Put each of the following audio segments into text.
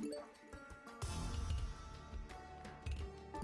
Yeah.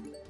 Thank you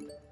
you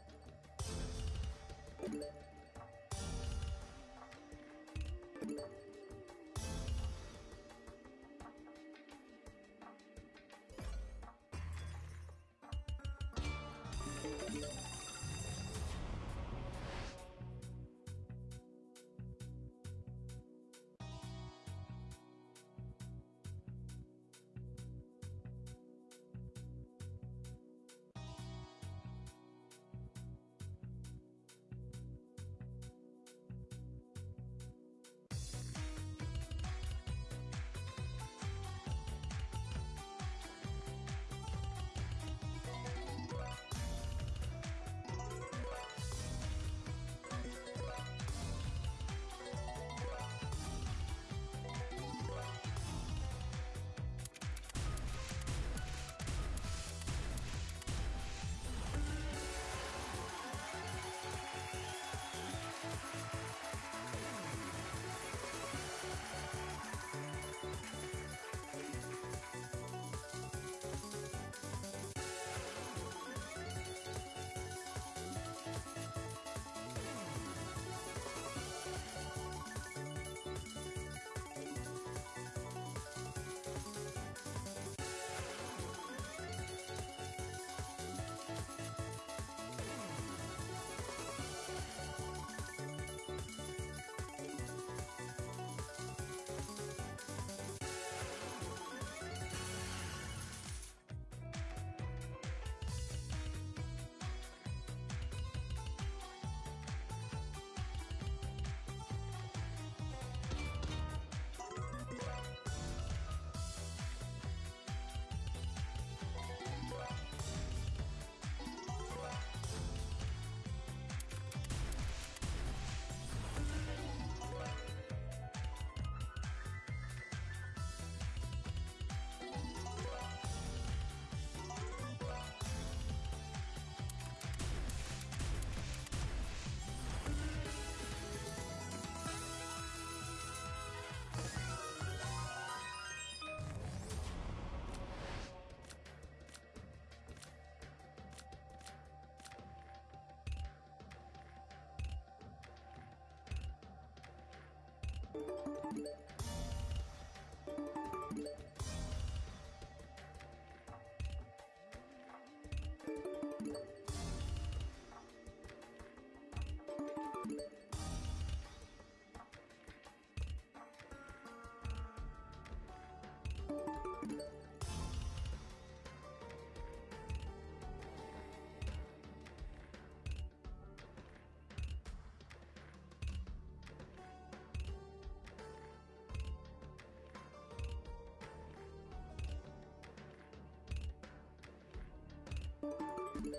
Thank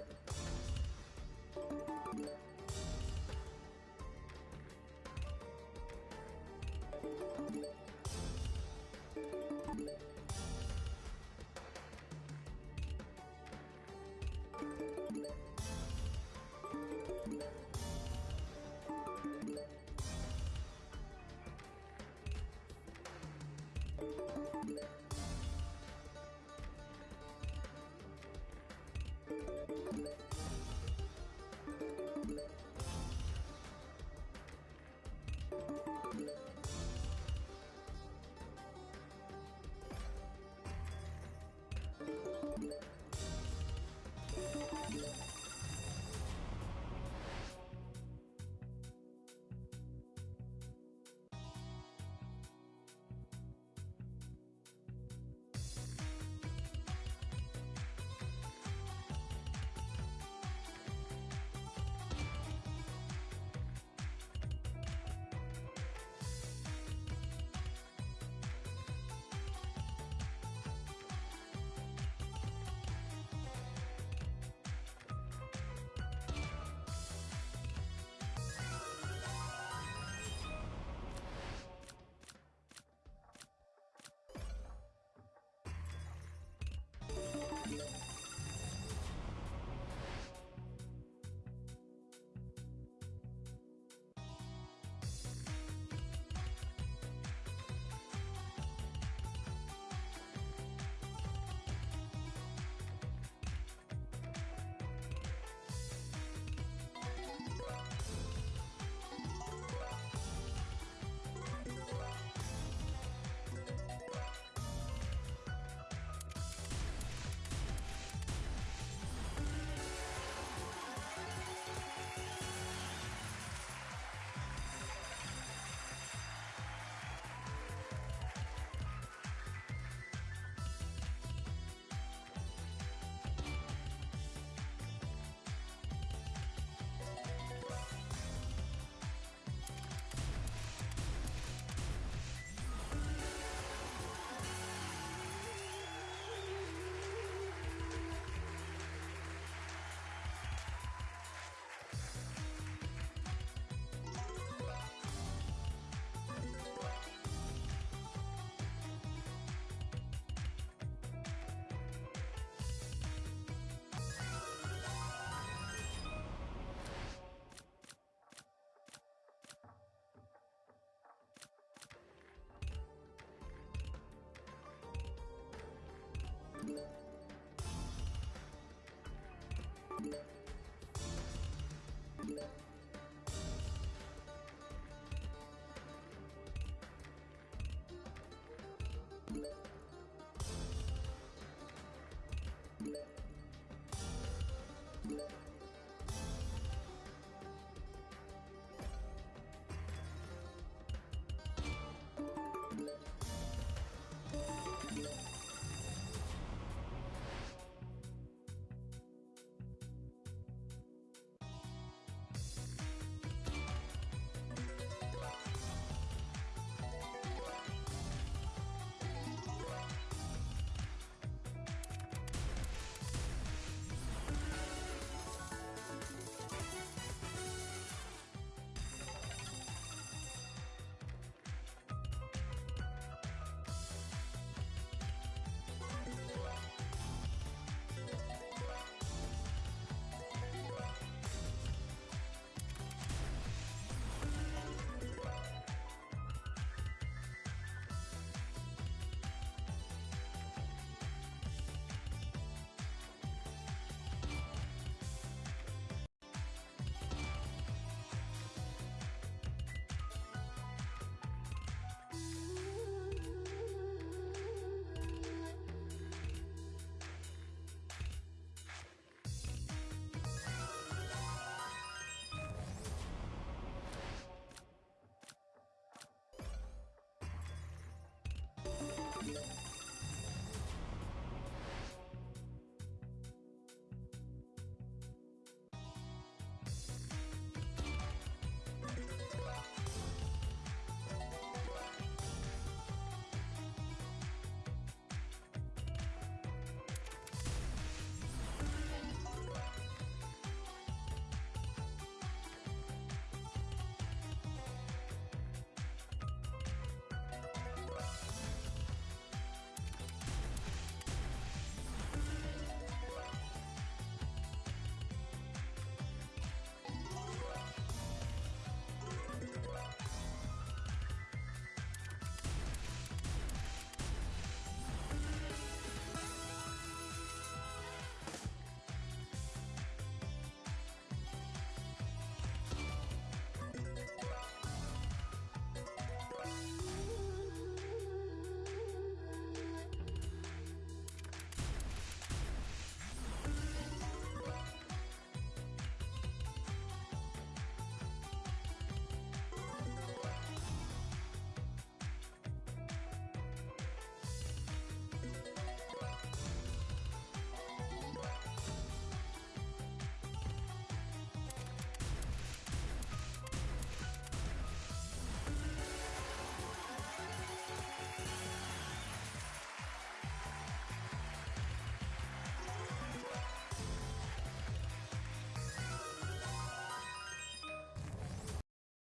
you. You